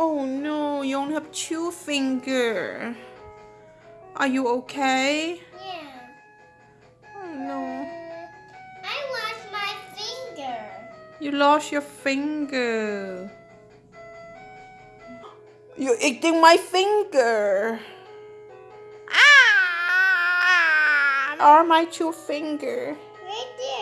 Oh no, you only have two finger. Are you okay? Yeah. Oh no. I lost my finger. You lost your finger. You're eating my finger. Ah! Are my two finger? Right there.